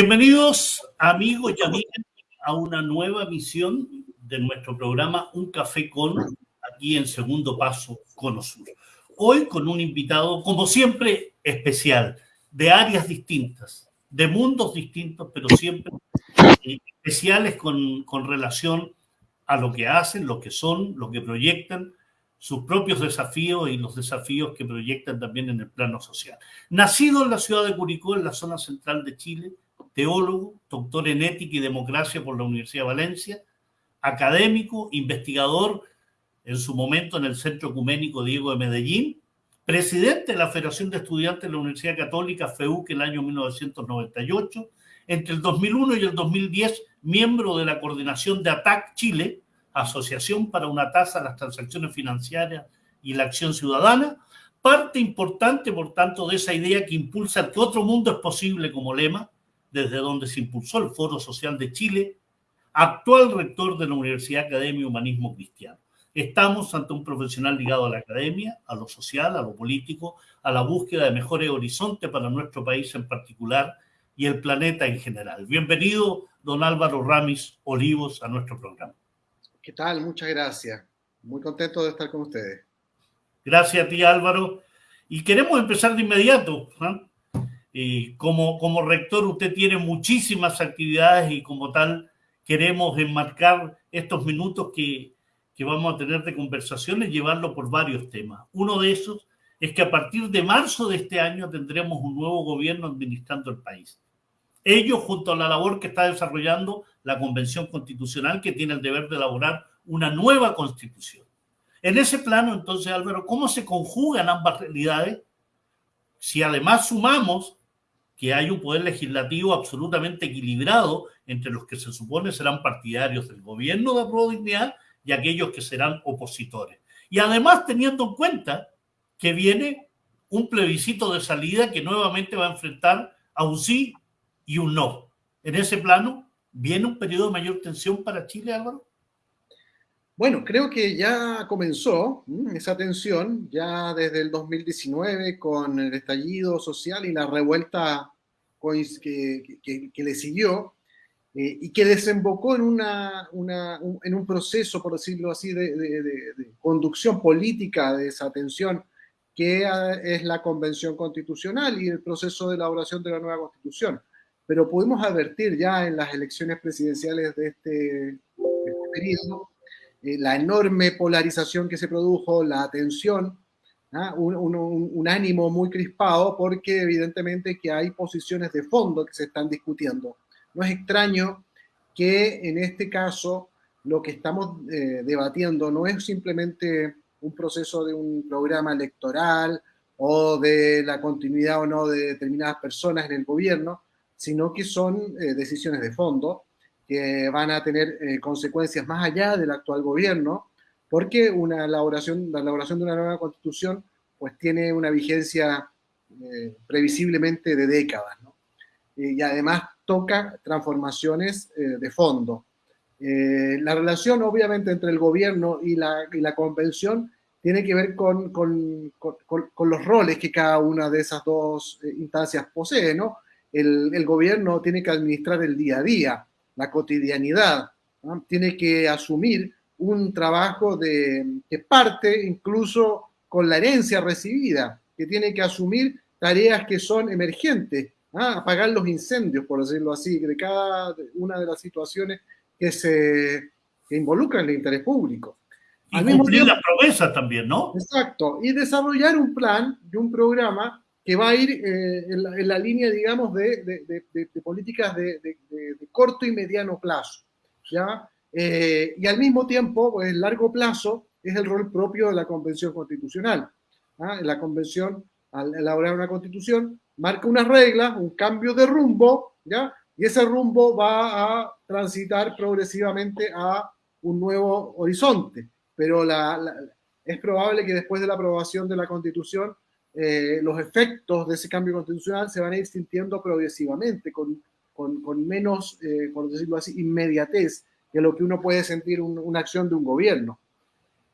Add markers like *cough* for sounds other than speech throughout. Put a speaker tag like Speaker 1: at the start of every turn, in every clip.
Speaker 1: Bienvenidos amigos y amigas a una nueva misión de nuestro programa Un Café con, aquí en Segundo Paso, Cono Sur. Hoy con un invitado, como siempre, especial, de áreas distintas, de mundos distintos, pero siempre especiales con, con relación a lo que hacen, lo que son, lo que proyectan, sus propios desafíos y los desafíos que proyectan también en el plano social. Nacido en la ciudad de Curicó, en la zona central de Chile, teólogo, doctor en ética y democracia por la Universidad de Valencia, académico, investigador en su momento en el Centro Ecuménico Diego de Medellín, presidente de la Federación de Estudiantes de la Universidad Católica, FEUC, el año 1998, entre el 2001 y el 2010, miembro de la coordinación de ATAC Chile, Asociación para una tasa a las transacciones financieras y la acción ciudadana, parte importante, por tanto, de esa idea que impulsa que otro mundo es posible como lema, desde donde se impulsó el Foro Social de Chile, actual rector de la Universidad Academia Humanismo Cristiano. Estamos ante un profesional ligado a la academia, a lo social, a lo político, a la búsqueda de mejores horizontes para nuestro país en particular y el planeta en general. Bienvenido, don Álvaro Ramis Olivos, a nuestro programa.
Speaker 2: ¿Qué tal? Muchas gracias. Muy contento de estar con ustedes.
Speaker 1: Gracias a ti, Álvaro. Y queremos empezar de inmediato. ¿No? como, como rector usted tiene muchísimas actividades y como tal queremos enmarcar estos minutos que, que vamos a tener de conversaciones, llevarlo por varios temas. Uno de esos es que a partir de marzo de este año tendremos un nuevo gobierno administrando el país. Ello junto a la labor que está desarrollando la Convención Constitucional que tiene el deber de elaborar una nueva constitución. En ese plano, entonces, Álvaro, ¿cómo se conjugan ambas realidades? Si además sumamos que hay un poder legislativo absolutamente equilibrado entre los que se supone serán partidarios del gobierno de Pro Dignidad y aquellos que serán opositores. Y además teniendo en cuenta que viene un plebiscito de salida que nuevamente va a enfrentar a un sí y un no. En ese plano, ¿viene un periodo de mayor tensión para Chile, Álvaro?
Speaker 2: Bueno, creo que ya comenzó esa tensión, ya desde el 2019 con el estallido social y la revuelta que, que, le siguió, eh, y que desembocó en, una, una un, en un proceso, por decirlo así, de, de, de, conducción política de esa tensión, que es la Convención Constitucional y el proceso de elaboración de la nueva Constitución. Pero pudimos advertir ya en las elecciones presidenciales de este, de este periodo eh, la enorme polarización que se produjo, la tensión, ¿ah? un, ánimo muy crispado, porque evidentemente que hay posiciones de fondo que se están discutiendo. No es extraño que en este caso lo que estamos eh, debatiendo no es simplemente un proceso de un programa electoral o de la continuidad o no de determinadas personas en el gobierno, sino que son eh, decisiones de fondo que van a tener eh, consecuencias más allá del actual gobierno, porque una elaboración, la elaboración de una nueva constitución pues tiene una vigencia eh, previsiblemente de décadas, ¿no? y además toca transformaciones eh, de fondo. la relación obviamente entre el gobierno y la, y la convención tiene que ver con, con, con, con, los roles que cada una de esas dos instancias posee, ¿no? El, el gobierno tiene que administrar el día a día, la cotidianidad, tiene que asumir un trabajo de, que parte incluso con la herencia recibida, que tiene que asumir tareas que son emergentes, apagar los incendios, por decirlo así, de cada una de las situaciones que se que involucran el interés público.
Speaker 1: Y cumplir las promesas también, ¿no?
Speaker 2: Exacto, y desarrollar un plan y un programa que va a ir eh, en, la, en, la, línea, digamos, de, de, de, de políticas de, corto y mediano plazo. ¿ya? Eh, y al mismo tiempo, pues, el largo plazo es el rol propio de la Convención Constitucional. ¿ah? La Convención, al elaborar una constitución, marca unas reglas, un cambio de rumbo, ¿ya? y ese rumbo va a transitar progresivamente a un nuevo horizonte. Pero la, la, es probable que después de la aprobación de la Constitución eh, los efectos de ese cambio constitucional se van a ir sintiendo progresivamente, con, con, con menos, eh, por decirlo así, inmediatez que lo que uno puede sentir un, una acción de un gobierno.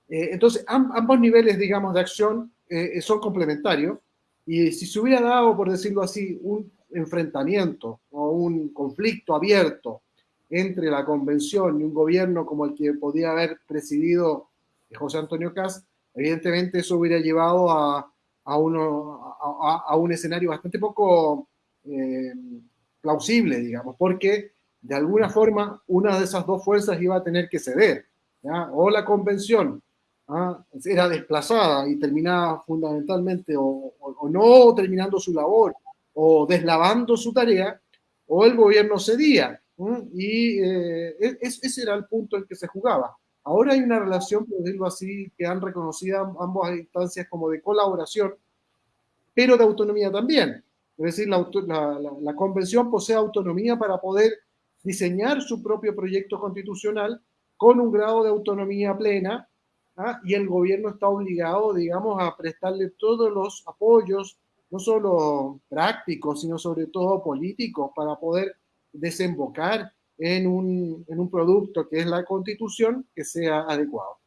Speaker 2: Eh, entonces, amb ambos niveles, digamos, de acción eh, son complementarios y si se hubiera dado, por decirlo así, un, enfrentamiento o un conflicto abierto entre la convención y un gobierno como el que podía haber presidido José Antonio Caz, evidentemente eso hubiera llevado a, a, uno, a, un escenario bastante poco eh, plausible, digamos, porque de alguna forma una de esas dos fuerzas iba a tener que ceder, o la convención ¿ah? era desplazada y terminaba fundamentalmente o, no terminando su labor o deslavando su tarea, o el gobierno cedía. Y eh, e, ese era el punto en que se jugaba. Ahora hay una relación, por decirlo así, que han reconocido ambas instancias como de colaboración, pero de autonomía también. Es decir, la, la, convención posee autonomía para poder diseñar su propio proyecto constitucional con un grado de autonomía plena ¿ah? y el gobierno está obligado, digamos, a prestarle todos los apoyos, no solo prácticos, sino sobre todo políticos, para poder desembocar en un, en un producto que es la constitución que sea adecuado.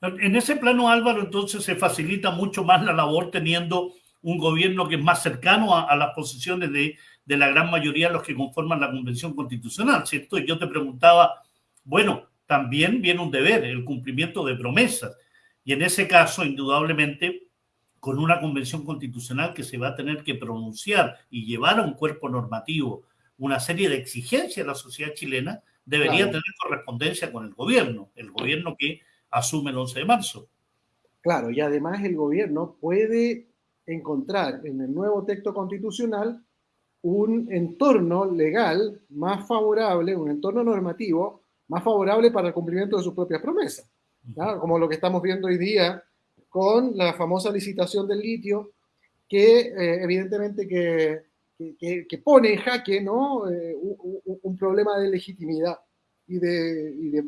Speaker 1: En ese plano, Álvaro, entonces se facilita mucho más la labor teniendo un gobierno que es más cercano a, las posiciones de, de, la gran mayoría de los que conforman la Convención Constitucional, ¿cierto? Y yo te preguntaba, bueno, también viene un deber, el cumplimiento de promesas. Y en ese caso, indudablemente, con una convención constitucional que se va a tener que pronunciar y llevar a un cuerpo normativo una serie de exigencias a la sociedad chilena, debería tener correspondencia con el gobierno, el gobierno que asume el 11 de marzo.
Speaker 2: Claro, y además el gobierno puede encontrar en el nuevo texto constitucional un entorno legal más favorable, un entorno normativo más favorable para el cumplimiento de sus propias promesas, como lo que estamos viendo hoy día con la famosa licitación del litio, que eh, evidentemente que, que, pone en jaque ¿no? Eh, un, problema de legitimidad y de,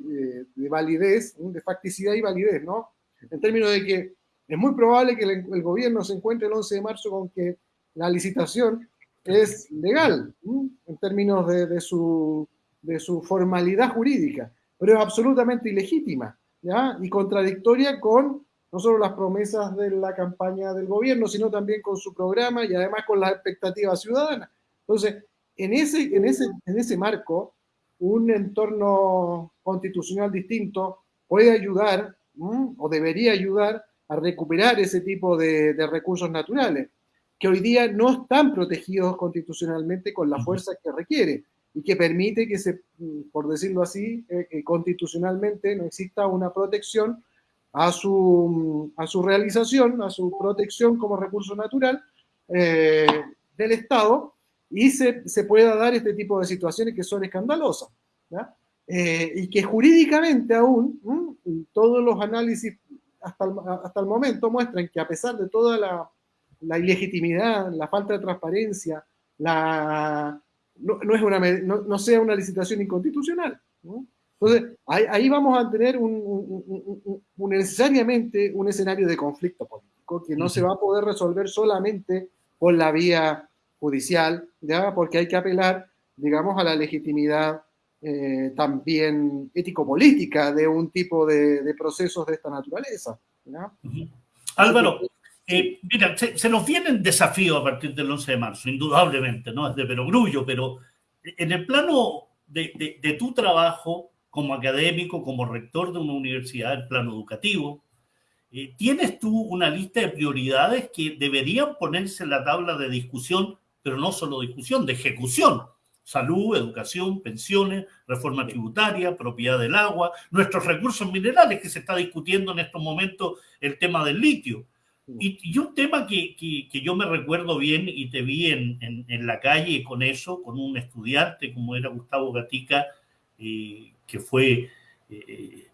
Speaker 2: de, validez, de facticidad y validez, ¿no? En términos de que es muy probable que el, gobierno se encuentre el 11 de marzo con que la licitación es legal en términos de, su, formalidad jurídica, pero es absolutamente ilegítima y contradictoria con no solo las promesas de la campaña del gobierno, sino también con su programa y además con las expectativas ciudadanas. Entonces, en ese, en ese, en ese marco, un entorno constitucional distinto puede ayudar o debería ayudar a recuperar ese tipo de, recursos naturales, que hoy día no están protegidos constitucionalmente con la fuerza que requiere y que permite que, se, por decirlo así, eh, constitucionalmente no exista una protección a su, a su realización, a su protección como recurso natural eh, del Estado y se, se, pueda dar este tipo de situaciones que son escandalosas. Eh, y que jurídicamente aún todos los análisis hasta el, hasta el momento muestran que a pesar de toda la, la ilegitimidad, la falta de transparencia, la, no, no es una, no, no, sea una licitación inconstitucional. Entonces, ahí, ahí, vamos a tener un, un, necesariamente un escenario de conflicto político que no se va a poder resolver solamente por la vía judicial, ¿ya? porque hay que apelar, digamos, a la legitimidad eh, también ético-política de un tipo de, procesos de esta naturaleza.
Speaker 1: Álvaro, eh, mira, se, nos vienen desafíos a partir del 11 de marzo, indudablemente, ¿no? Es de perogrullo, pero en el plano de, de, tu trabajo como académico, como rector de una universidad, el plano educativo, eh, ¿tienes tú una lista de prioridades que deberían ponerse en la tabla de discusión, pero no solo discusión, de ejecución? salud, educación, pensiones, reforma tributaria, propiedad del agua, nuestros recursos minerales, que se está discutiendo en estos momentos el tema del litio. Y, un tema que, que, yo me recuerdo bien y te vi en, en, la calle con eso, con un estudiante como era Gustavo Gatica, eh, que fue eh,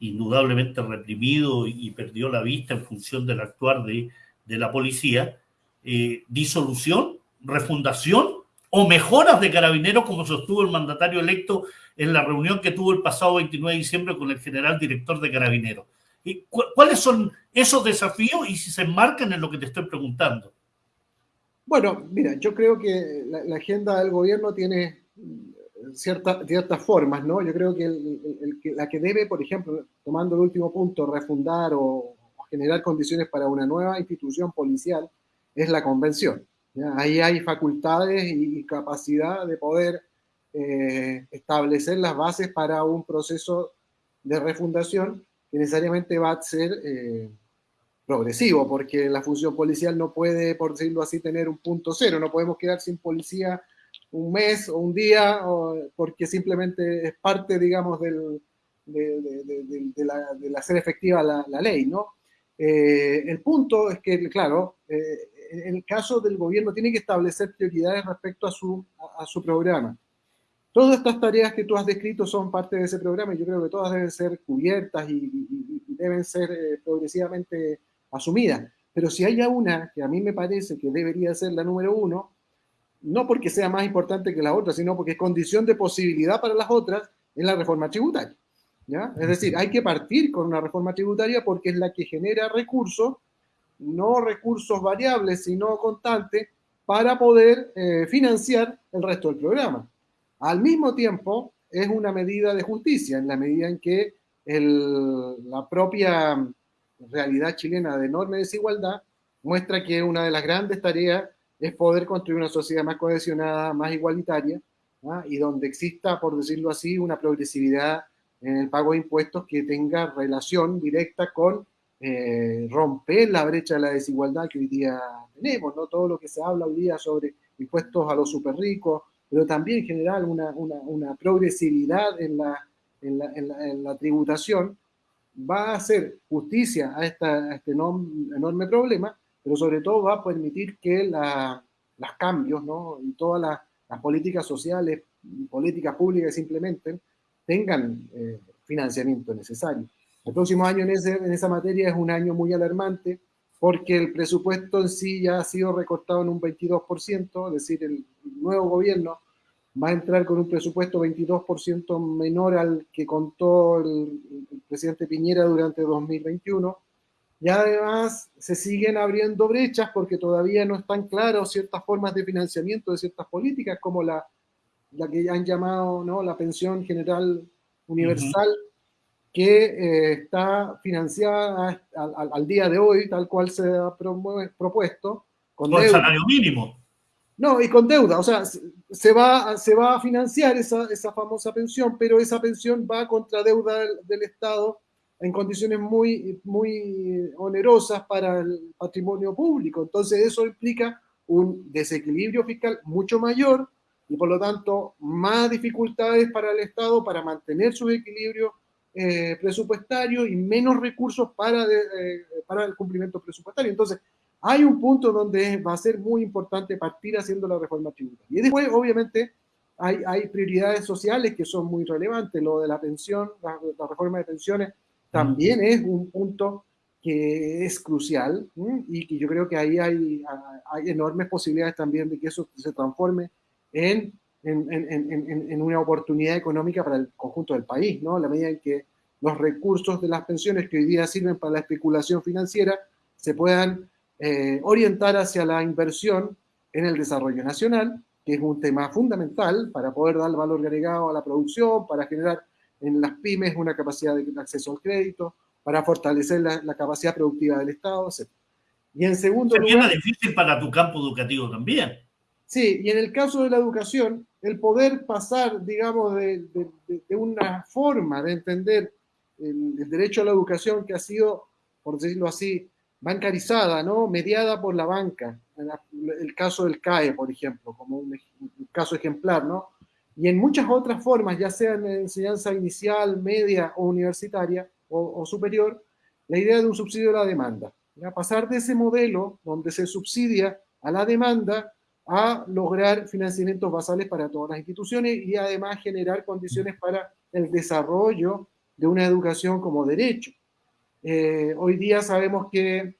Speaker 1: indudablemente reprimido y, perdió la vista en función del actuar de, de la policía, eh, disolución, refundación o mejoras de carabineros, como sostuvo el mandatario electo en la reunión que tuvo el pasado 29 de diciembre con el general director de carabineros. ¿Y ¿Cuáles son esos desafíos y si se enmarcan en lo que te estoy preguntando?
Speaker 2: Bueno, mira, yo creo que la, agenda del gobierno tiene ciertas ciertas formas, ¿no? Yo creo que la que debe, por ejemplo, tomando el último punto, refundar o generar condiciones para una nueva institución policial es la convención. Ahí hay facultades y, capacidad de poder eh, establecer las bases para un proceso de refundación necesariamente va a ser eh, progresivo, porque la función policial no puede, por decirlo así, tener un punto cero. No podemos quedar sin policía un mes o un día, porque simplemente es parte, digamos, del, de, la, hacer efectiva la, ley, ¿no? Eh, el punto es que, claro, eh, en el caso del gobierno tiene que establecer prioridades respecto a su, a, su programa. Todas estas tareas que tú has descrito son parte de ese programa y yo creo que todas deben ser cubiertas y, deben ser eh, progresivamente asumidas. Pero si hay una que a mí me parece que debería ser la número uno, no porque sea más importante que la otra, sino porque es condición de posibilidad para las otras, es la reforma tributaria. Es decir, hay que partir con una reforma tributaria porque es la que genera recursos, no recursos variables, sino constantes, para poder eh, financiar el resto del programa. Al mismo tiempo, es una medida de justicia, en la medida en que la propia realidad chilena de enorme desigualdad muestra que una de las grandes tareas es poder construir una sociedad más cohesionada, más igualitaria, y donde exista, por decirlo así, una progresividad en el pago de impuestos que tenga relación directa con eh, romper la brecha de la desigualdad que hoy día tenemos, ¿no? Todo lo que se habla hoy día sobre impuestos a los super ricos, pero también generar una, una, una progresividad en la, en, la, en, la, tributación, va a hacer justicia a, esta, este enorme problema, pero sobre todo va a permitir que la, los cambios ¿no? y todas las, las políticas sociales, políticas públicas que se implementen, tengan eh, financiamiento necesario. El próximo año en, en esa materia es un año muy alarmante porque el presupuesto en sí ya ha sido recortado en un 22%, es decir, el nuevo gobierno va a entrar con un presupuesto 22% menor al que contó el, el, presidente Piñera durante 2021. Y además se siguen abriendo brechas porque todavía no están claras ciertas formas de financiamiento de ciertas políticas, como la la que han llamado ¿no? la pensión general universal, que eh, está financiada al, día de hoy, tal cual se ha propuesto.
Speaker 1: Con, el salario mínimo.
Speaker 2: No, y con deuda, o sea, se va, se va a financiar esa, esa famosa pensión, pero esa pensión va contra deuda del, Estado en condiciones muy, muy onerosas para el patrimonio público. Entonces eso implica un desequilibrio fiscal mucho mayor y por lo tanto más dificultades para el Estado para mantener su equilibrio eh, presupuestario y menos recursos para, eh, para el cumplimiento presupuestario. Entonces, hay un punto donde va a ser muy importante partir haciendo la reforma tributaria. Y después, obviamente, hay, hay prioridades sociales que son muy relevantes. Lo de la pensión, la, reforma de pensiones, también es un punto que es crucial y que yo creo que ahí hay, hay enormes posibilidades también de que eso se transforme en, en, una oportunidad económica para el conjunto del país, ¿no? la medida en que los recursos de las pensiones que hoy día sirven para la especulación financiera se puedan eh, orientar hacia la inversión en el desarrollo nacional, que es un tema fundamental para poder dar valor agregado a la producción, para generar en las pymes una capacidad de acceso al crédito, para fortalecer la, capacidad productiva del Estado, etc.
Speaker 1: Y en segundo lugar... difícil para tu campo educativo también.
Speaker 2: Sí, y en el caso de la educación, el poder pasar, digamos, de, una forma de entender el, derecho a la educación que ha sido, por decirlo así, bancarizada, ¿no? Mediada por la banca, el caso del CAE, por ejemplo, como un, caso ejemplar, ¿no? Y en muchas otras formas, ya sea en enseñanza inicial, media o universitaria o, superior, la idea de un subsidio a la demanda. Pasar de ese modelo donde se subsidia a la demanda a lograr financiamientos basales para todas las instituciones y además generar condiciones para el desarrollo de una educación como derecho. Eh, hoy día sabemos que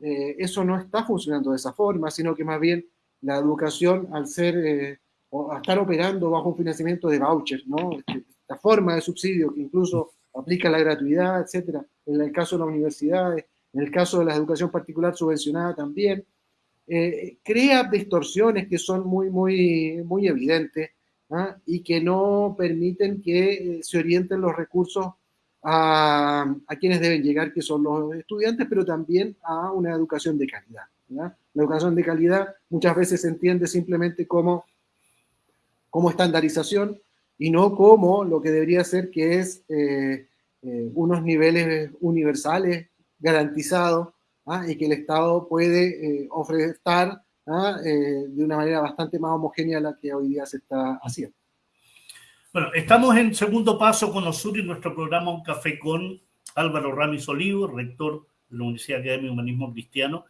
Speaker 2: eh, eso no está funcionando de esa forma, sino que más bien la educación, al ser eh, o estar operando bajo un financiamiento de voucher, ¿no? Este, esta forma de subsidio que incluso aplica la gratuidad, etcétera, en el caso de las universidades, en el caso de la educación particular subvencionada también, eh, crea distorsiones que son muy, muy, muy evidentes ¿ah? y que no permiten que eh, se orienten los recursos a, a, quienes deben llegar, que son los estudiantes, pero también a una educación de calidad. La educación de calidad muchas veces se entiende simplemente como, como estandarización y no como lo que debería ser que es eh, eh, unos niveles universales garantizados ¿ah? y que el Estado puede eh, ¿ah? de una manera bastante más homogénea a la que hoy día se está haciendo.
Speaker 1: Bueno, estamos en segundo paso con Osuri, nuestro programa Un Café con Álvaro Ramis Olivo, rector de la Universidad Académica de Humanismo Cristiano.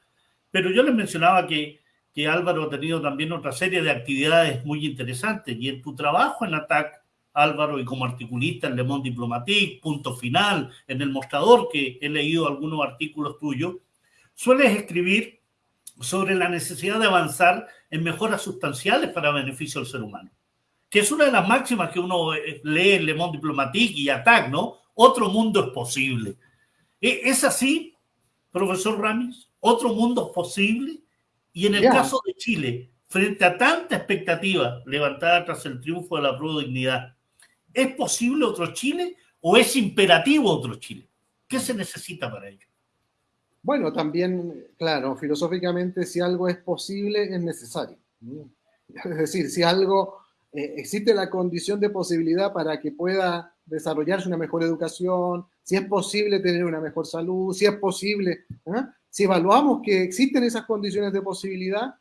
Speaker 1: Pero yo les mencionaba que, que Álvaro ha tenido también otra serie de actividades muy interesantes y en tu trabajo en ATAC, Álvaro, y como articulista en Le Monde Diplomatique, Punto Final, en El Mostrador, que he leído algunos artículos tuyos, sueles escribir sobre la necesidad de avanzar en mejoras sustanciales para beneficio del ser humano que es una de las máximas que uno eh, lee en Le Monde Diplomatique y ATAC, ¿no? Otro mundo es posible. ¿E-, ¿Es así, profesor Ramis? ¿Otro mundo es posible? Y en el caso de Chile, frente a tanta expectativa levantada tras el triunfo de la prueba dignidad, ¿es posible otro Chile o es imperativo otro Chile? ¿Qué se necesita para ello?
Speaker 2: Bueno, también, claro, filosóficamente, si algo es posible, es necesario. Es decir, si algo eh, existe la condición de posibilidad para que pueda desarrollarse una mejor educación, si es posible tener una mejor salud, si es posible, ¿eh? si evaluamos que existen esas condiciones de posibilidad,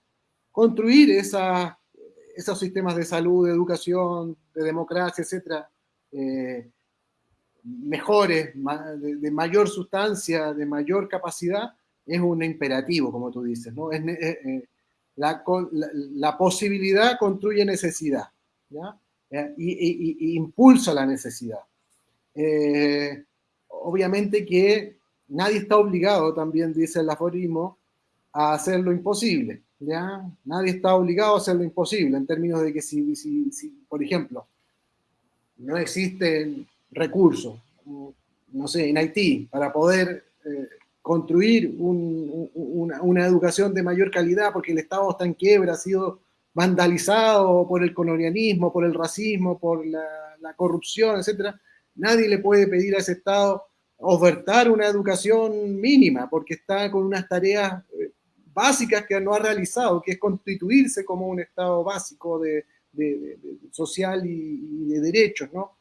Speaker 2: construir esos sistemas de salud, de educación, de democracia, etcétera, eh, mejores, de, mayor sustancia, de mayor capacidad, es un imperativo, como tú dices, ¿no? Es, la posibilidad construye necesidad. Eh, y, impulsa la necesidad. Eh, obviamente que nadie está obligado, también dice el aforismo, a hacer lo imposible. ¿ya? Nadie está obligado a hacer lo imposible, en términos de que si, si, por ejemplo, no existen recursos, no sé, en Haití, para poder eh, construir una, una, educación de mayor calidad, porque el Estado está en quiebra, ha sido vandalizado por el colonialismo, por el racismo, por la, corrupción, etc., nadie le puede pedir a ese Estado ofertar una educación mínima, porque está con unas tareas eh, básicas que no ha realizado, que es constituirse como un Estado básico de, social y, de derechos, ¿no?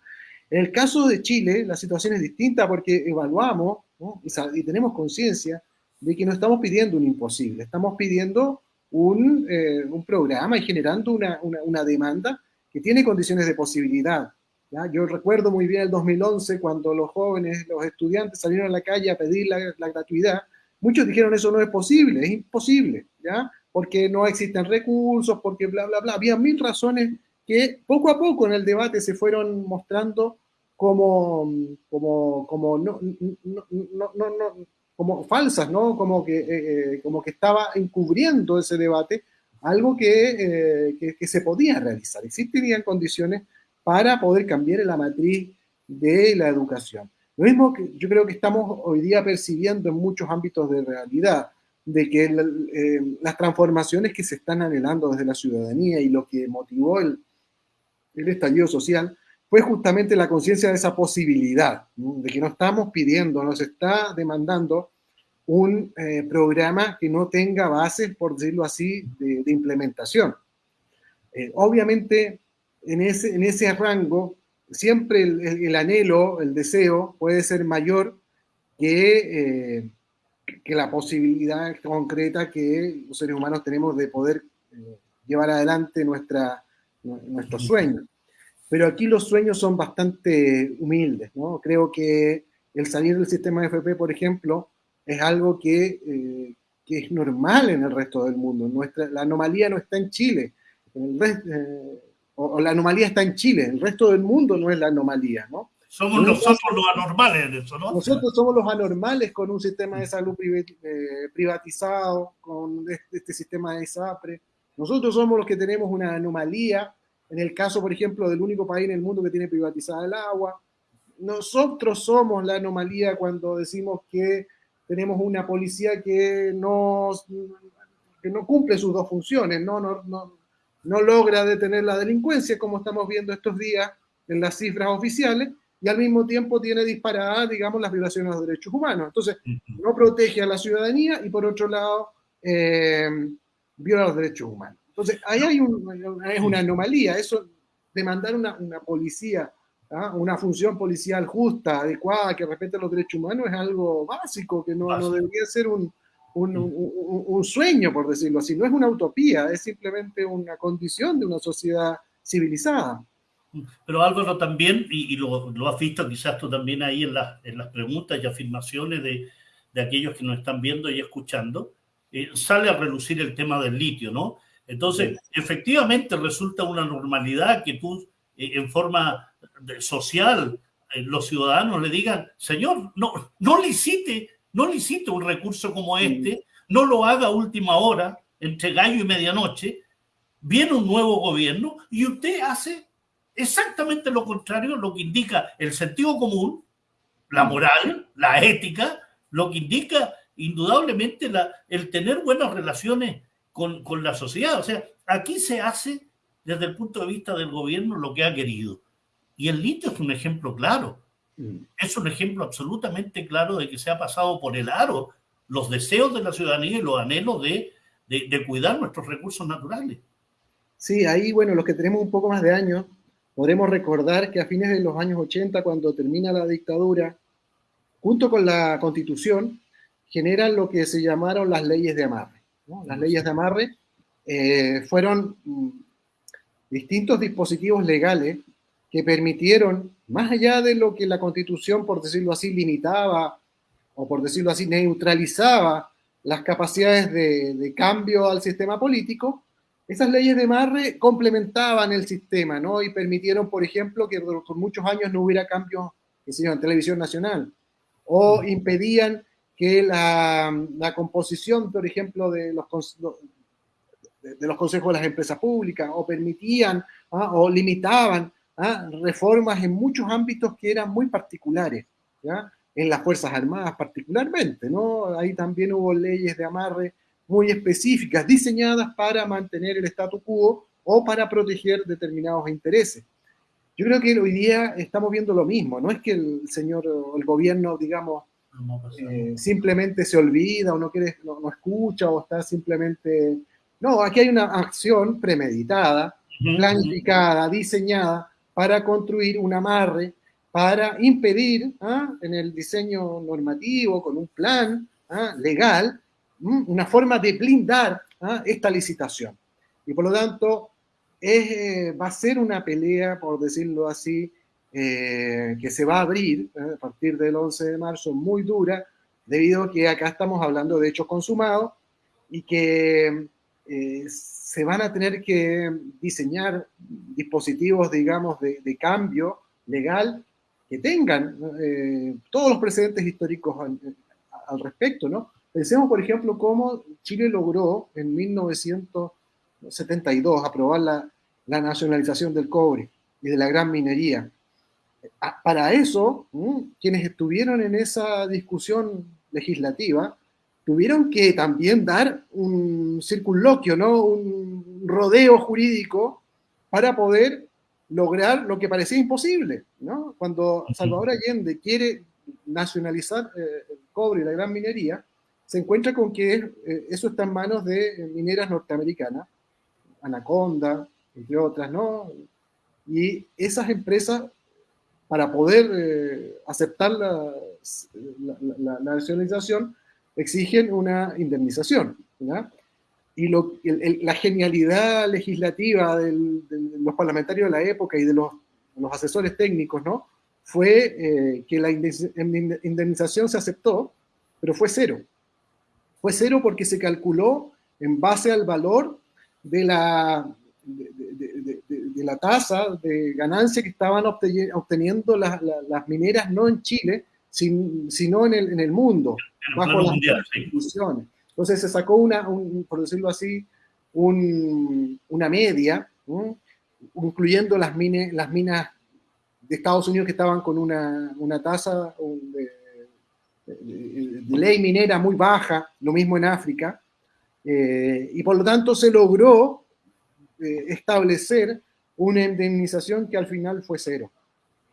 Speaker 2: En el caso de Chile, la situación es distinta porque evaluamos y, y tenemos conciencia de que no estamos pidiendo un imposible, estamos pidiendo un, eh, un programa y generando una, una, demanda que tiene condiciones de posibilidad. ¿ya? Yo recuerdo muy bien el 2011 cuando los jóvenes, los estudiantes salieron a la calle a pedir la, la gratuidad. Muchos dijeron eso no es posible, es imposible, ¿ya? porque no existen recursos, porque bla, bla, bla. Había mil razones que poco a poco en el debate se fueron mostrando como, como, como no, no, no, no, como falsas, ¿no? Como que, eh, eh, como que estaba encubriendo ese debate algo eh, que, que, se podía realizar. Existirían condiciones para poder cambiar la matriz de la educación. Lo mismo que yo creo que estamos hoy día percibiendo en muchos ámbitos de realidad, de que las transformaciones que se están anhelando desde la ciudadanía y lo que motivó el, el estallido social fue justamente la conciencia de esa posibilidad, de que no estamos pidiendo, nos está demandando un eh, programa que no tenga bases, por decirlo así, de, implementación. Eh, obviamente, en ese, en ese rango, siempre el, anhelo, el deseo puede ser mayor que, eh, que la posibilidad concreta que los seres humanos tenemos de poder llevar adelante nuestra, nuestros sueños. Pero aquí los sueños son bastante humildes, ¿no? Creo que el salir del sistema FP, por ejemplo, es algo que, eh, que es normal en el resto del mundo. Nuestra, la anomalía no está en Chile, eh, o, la anomalía está en Chile, el resto del mundo no es la anomalía, ¿no?
Speaker 1: Somos nosotros, los anormales de eso, ¿no?
Speaker 2: Nosotros somos los anormales con un sistema de salud eh, privatizado, con este, este sistema de ISAPRE. Nosotros somos los que tenemos una anomalía en el caso, por ejemplo, del único país en el mundo que tiene privatizada el agua. Nosotros somos la anomalía cuando decimos que tenemos una policía que no, que no cumple sus dos funciones, no, no, no, no logra detener la delincuencia, como estamos viendo estos días en las cifras oficiales, y al mismo tiempo tiene disparadas, digamos, las violaciones de los derechos humanos. Entonces, no protege a la ciudadanía y por otro lado eh, viola los derechos humanos. Entonces, ahí hay es una anomalía, eso de mandar una, una policía, ¿ah? una función policial justa, adecuada, que respete los derechos humanos, es algo básico, que no, no debería ser un, un, un, sueño, por decirlo así. No es una utopía, es simplemente una condición de una sociedad civilizada.
Speaker 1: Pero Álvaro también, y, lo, lo, has visto quizás tú también ahí en, en las preguntas y afirmaciones de, de, aquellos que nos están viendo y escuchando, eh, sale a relucir el tema del litio, ¿no? Entonces, efectivamente resulta una normalidad que tú eh, en forma social eh, los ciudadanos le digan, señor, no, no licite, no licite un recurso como este, no lo haga a última hora, entre gallo y medianoche, viene un nuevo gobierno y usted hace exactamente lo contrario, lo que indica el sentido común, la moral, la ética, lo que indica indudablemente la, el tener buenas relaciones con, con la sociedad. O sea, aquí se hace desde el punto de vista del gobierno lo que ha querido. Y el litio es un ejemplo claro. Mm. Es un ejemplo absolutamente claro de que se ha pasado por el aro los deseos de la ciudadanía y los anhelos de, de, de cuidar nuestros recursos naturales.
Speaker 2: Sí, ahí, bueno, los que tenemos un poco más de años, podremos recordar que a fines de los años 80, cuando termina la dictadura, junto con la constitución, generan lo que se llamaron las leyes de amarre. Las leyes de amarre eh, fueron mm, distintos dispositivos legales que permitieron, más allá de lo que la constitución, por decirlo así, limitaba o por decirlo así, neutralizaba las capacidades de, cambio al sistema político, esas leyes de amarre complementaban el sistema, ¿no? Y permitieron, por ejemplo, que por muchos años no hubiera cambios, en televisión nacional, o impedían que la, composición, por ejemplo, de los, de, los consejos de las empresas públicas, o permitían ¿ah? o limitaban ¿ah? reformas en muchos ámbitos que eran muy particulares, ¿ya? en las Fuerzas Armadas particularmente, ¿no? Ahí también hubo leyes de amarre muy específicas, diseñadas para mantener el statu quo o para proteger determinados intereses. Yo creo que hoy día estamos viendo lo mismo, no es que el señor, el gobierno, digamos, eh, simplemente se olvida o no, quiere, no, escucha o está simplemente... No, aquí hay una acción premeditada, planificada, diseñada para construir un amarre, para impedir ¿ah? en el diseño normativo, con un plan ¿ah? legal, una forma de blindar ¿ah? esta licitación. Y por lo tanto, eh, va a ser una pelea, por decirlo así, eh, que se va a abrir eh, a partir del 11 de marzo muy dura, debido a que acá estamos hablando de hechos consumados y que eh, se van a tener que diseñar dispositivos, digamos, de, cambio legal que tengan todos los precedentes históricos al, al, respecto, ¿no? Pensemos, por ejemplo, cómo Chile logró en 1972 aprobar la, la nacionalización del cobre y de la gran minería. Ah, para eso, quienes estuvieron en esa discusión legislativa tuvieron que también dar un circunloquio, ¿no? un rodeo jurídico para poder lograr lo que parecía imposible. ¿no? Cuando Salvador Allende quiere nacionalizar eh, el cobre y la gran minería, se encuentra con que eh, eso está en manos de mineras norteamericanas, Anaconda, entre otras, ¿no? Y esas empresas para poder eh, aceptar la, nacionalización, exigen una indemnización. Y lo, la genialidad legislativa de los parlamentarios de la época y de los, asesores técnicos, ¿no? Fue eh, que la indemnización se aceptó, pero fue cero. Fue cero porque se calculó en base al valor de la, la tasa de ganancia que estaban obteniendo las, mineras, no en Chile, sino en el, en el mundo, bajo las. Entonces se sacó una, por decirlo así, una media, incluyendo las, las minas de Estados Unidos que estaban con una, una tasa de, ley minera muy baja, lo mismo en África, eh, y por lo tanto se logró eh, establecer una indemnización que al final fue cero,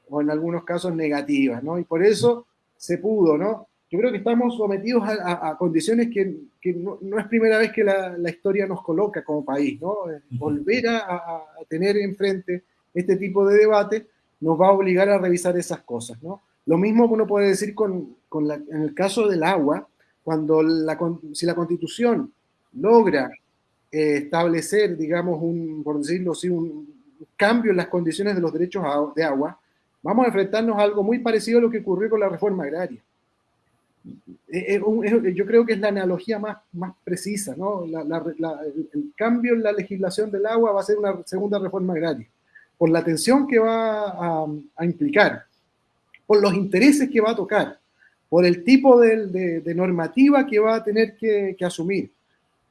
Speaker 2: o en algunos casos negativa, ¿no? Y por eso se pudo, ¿no? yo creo que estamos sometidos a, condiciones que, no, es primera vez que la, historia nos coloca como país, ¿no? Volver a, tener enfrente este tipo de debate nos va a obligar a revisar esas cosas, ¿no? Lo mismo uno puede decir con, en el caso del agua, cuando la, si la constitución logra eh, establecer, digamos, un, por decirlo así, un cambio en las condiciones de los derechos de agua, vamos a enfrentarnos a algo muy parecido a lo que ocurrió con la reforma agraria. Eh, eh, yo creo que es la analogía más, más precisa, ¿no? el cambio en la legislación del agua va a ser una segunda reforma agraria, por la atención que va a, implicar, por los intereses que va a tocar, por el tipo de, normativa que va a tener que, asumir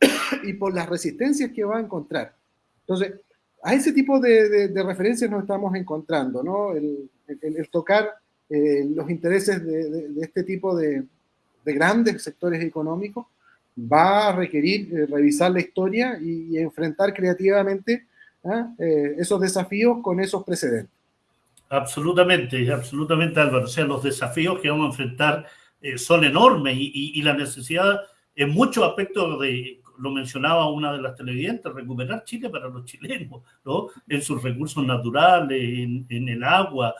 Speaker 2: *coughs* y por las resistencias que va a encontrar. Entonces, a ese tipo de, referencias nos estamos encontrando, ¿no? El, tocar eh, los intereses de, este tipo de, de grandes sectores económicos, va a requerir eh, revisar la historia y, enfrentar creativamente ¿ah? eh, esos desafíos con esos precedentes.
Speaker 1: Absolutamente, absolutamente Álvaro. O sea, los desafíos que vamos a enfrentar son enormes y, la necesidad en muchos aspectos de, lo mencionaba una de las televidentes, recuperar Chile para los chilenos, ¿no? En sus recursos naturales, en, el agua,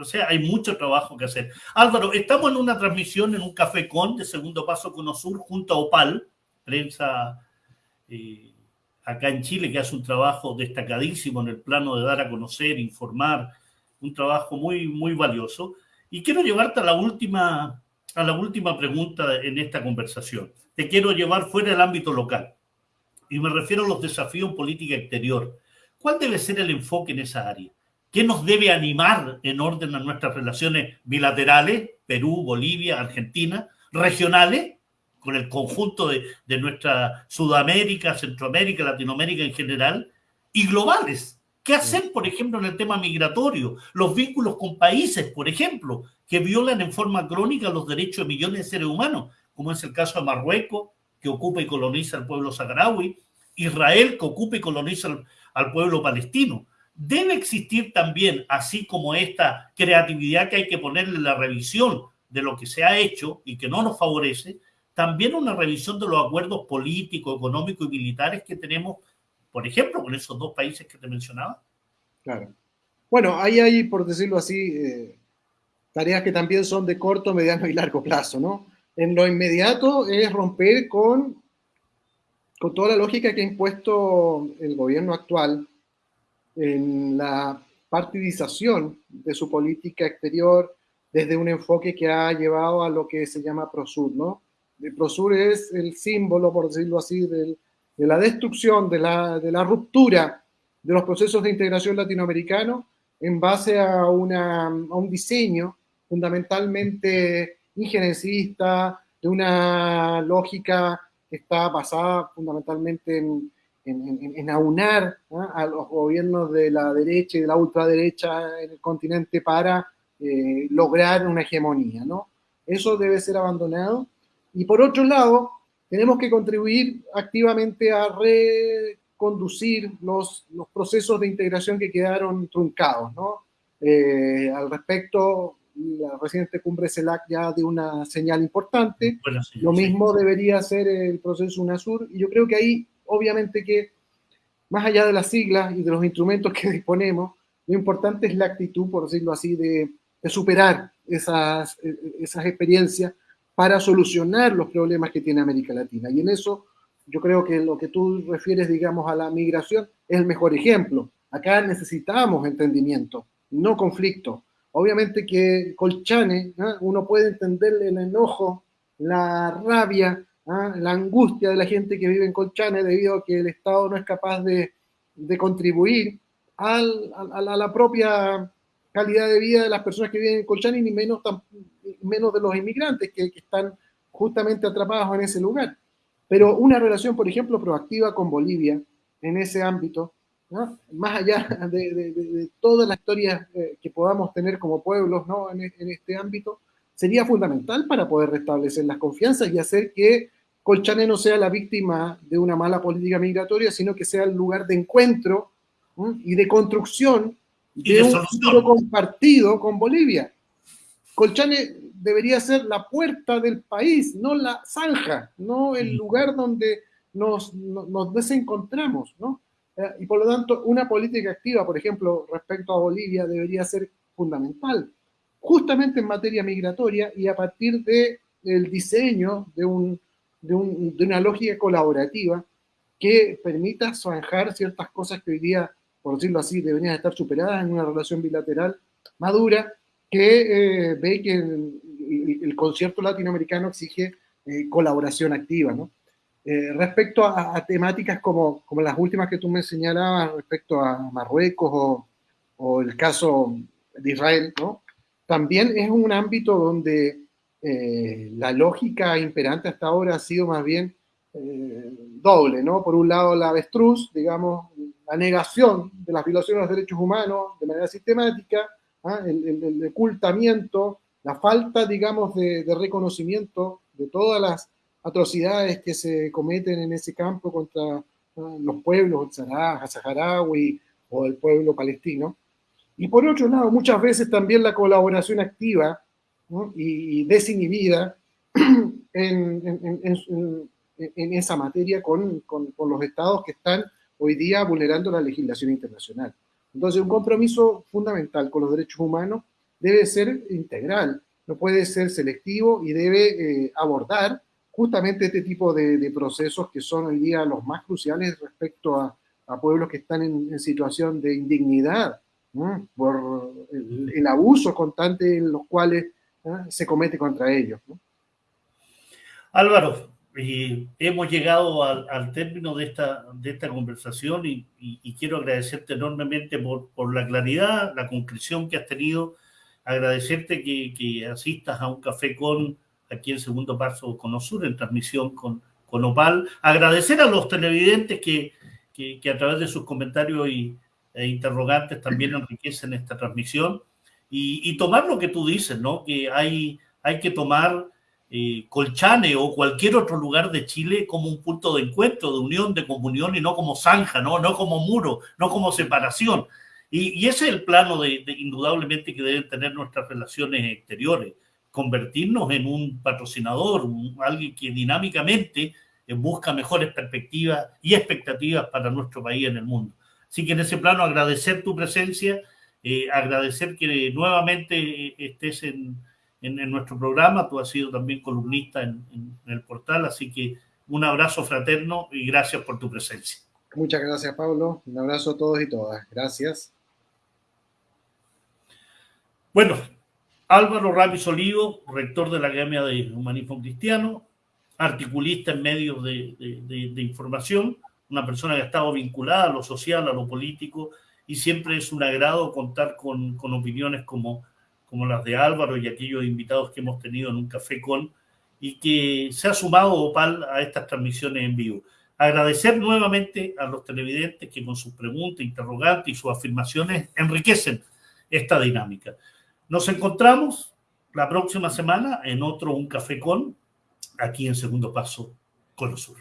Speaker 1: o sea, hay mucho trabajo que hacer. Álvaro, estamos en una transmisión en un café con de segundo paso con Osur junto a Opal, prensa eh, acá en Chile, que hace un trabajo destacadísimo en el plano de dar a conocer, informar, un trabajo muy, muy valioso. Y quiero llevarte a la última, a la última pregunta en esta conversación. Te quiero llevar fuera del ámbito local. Y me refiero a los desafíos en política exterior. ¿Cuál debe ser el enfoque en esa área? ¿Qué nos debe animar en orden a nuestras relaciones bilaterales, Perú, Bolivia, Argentina, regionales, con el conjunto de, nuestra Sudamérica, Centroamérica, Latinoamérica en general, y globales? ¿Qué hacer, por ejemplo, en el tema migratorio? Los vínculos con países, por ejemplo, que violan en forma crónica los derechos de millones de seres humanos, como es el caso de Marruecos, que ocupa y coloniza al pueblo saharaui, Israel, que ocupa y coloniza al pueblo palestino debe existir también, así como esta creatividad que hay que ponerle en la revisión de lo que se ha hecho y que no nos favorece, también una revisión de los acuerdos políticos, económicos y militares que tenemos, por ejemplo, con esos dos países que te mencionaba.
Speaker 2: Claro. Bueno, ahí hay, por decirlo así, eh, tareas que también son de corto, mediano y largo plazo, ¿no? En lo inmediato es romper con, con toda la lógica que ha impuesto el gobierno actual en la partidización de su política exterior desde un enfoque que ha llevado a lo que se llama Prosur, ¿no? El Prosur es el símbolo, por decirlo así, de la destrucción, de la, de la ruptura de los procesos de integración latinoamericano en base a, una, a un diseño fundamentalmente injerencista, de una lógica que está basada fundamentalmente en, en, aunar a los gobiernos de la derecha y de la ultraderecha en el continente para eh, lograr una hegemonía, ¿no? Eso debe ser abandonado. Y por otro lado, tenemos que contribuir activamente a reconducir los, los procesos de integración que quedaron truncados, ¿no? Eh, al respecto, la reciente cumbre CELAC ya dio una señal importante. Lo mismo debería ser el proceso UNASUR. Y yo creo que ahí obviamente que más allá de las siglas y de los instrumentos que *laughs* disponemos, lo importante es la actitud, por decirlo así, de, superar esas, esas experiencias para solucionar los problemas que tiene América Latina. Y en eso yo creo que lo que tú refieres, digamos, a la migración es el mejor ejemplo. Acá necesitamos entendimiento, no conflicto. Obviamente que Colchane, uno puede entender el enojo, la rabia, ¿ah? la angustia de la gente que vive en Colchane debido a que el Estado no es capaz de, contribuir a, la propia calidad de vida de las personas que viven en Colchane, ni menos, menos de los inmigrantes que, están justamente atrapados en ese lugar. Pero una relación, por ejemplo, proactiva con Bolivia en ese ámbito, más allá de, todas las historias eh, que podamos tener como pueblos ¿no? en, en, este ámbito, sería fundamental para poder restablecer las confianzas y hacer que Colchane no sea la víctima de una mala política migratoria, sino que sea el lugar de encuentro y de construcción de, un futuro compartido con Bolivia. Colchane, debería ser la puerta del país, no la zanja, no el lugar donde nos, nos desencontramos, ¿no? Eh, y por lo tanto, una política activa, por ejemplo, respecto a Bolivia, debería ser fundamental, justamente en materia migratoria y a partir del el diseño de, un, de, un, de, una lógica colaborativa que permita zanjar ciertas cosas que hoy día, por decirlo así, deberían estar superadas en una relación bilateral madura que eh, ve que el, el, concierto latinoamericano exige eh, colaboración activa, ¿no? Eh, respecto a, temáticas como, como, las últimas que tú me señalabas respecto a Marruecos o, el caso de Israel, ¿no? también es un ámbito donde eh, la lógica imperante hasta ahora ha sido más bien eh, doble, ¿no? Por un lado la avestruz, digamos, la negación de las violaciones de los derechos humanos de manera sistemática, ¿ah? el, el, ocultamiento, la falta, digamos, de reconocimiento de todas las atrocidades que se cometen en ese campo contra los pueblos saharaui o el pueblo palestino. Y por otro lado, muchas veces también la colaboración activa y desinhibida *clears throat* en, en, en, esa materia con, con, con, los estados que están hoy día vulnerando la legislación internacional. Entonces, un compromiso fundamental con los derechos humanos debe ser integral, no puede ser selectivo y debe eh, abordar justamente este tipo de, procesos que son hoy día los más cruciales respecto a, pueblos que están en, situación de indignidad por el, abuso constante en los cuales se comete contra ellos.
Speaker 1: Álvaro, hemos llegado al, término de esta, de esta conversación y, quiero agradecerte enormemente por, por, la claridad, la concreción que has tenido, agradecerte que, que asistas a un café con aquí en Segundo Paso con Osur, en transmisión con, con Opal. Agradecer a los televidentes que, que, que a través de sus comentarios y, e interrogantes también enriquecen esta transmisión. Y, y, tomar lo que tú dices, ¿no? Que hay, hay que tomar eh, Colchane o cualquier otro lugar de Chile como un punto de encuentro, de unión, de comunión y no como zanja, ¿no? No como muro, no como separación. Y, y ese es el plano de, de, indudablemente que deben tener nuestras relaciones exteriores convertirnos en un patrocinador, un, alguien que dinámicamente eh, busca mejores perspectivas y expectativas para nuestro país en el mundo. Así que en ese plano agradecer tu presencia, eh, agradecer que nuevamente eh, estés en, en, en, nuestro programa, tú has sido también columnista en, en, el portal, así que un abrazo fraterno y gracias por tu presencia.
Speaker 2: Muchas gracias, Pablo. Un abrazo a todos y todas. Gracias.
Speaker 1: Bueno, Álvaro Ramis Olivo, rector de la Academia de Humanismo Cristiano, articulista en medios de, de, información, una persona que ha estado vinculada a lo social, a lo político, y siempre es un agrado contar con, con opiniones como, como las de Álvaro y aquellos invitados que hemos tenido en un café con, y que se ha sumado Opal a estas transmisiones en vivo. Agradecer nuevamente a los televidentes que con sus preguntas, interrogantes y sus afirmaciones enriquecen esta dinámica. Nos encontramos la próxima semana en otro Un Café Con, aquí en Segundo Paso, Cono Sur.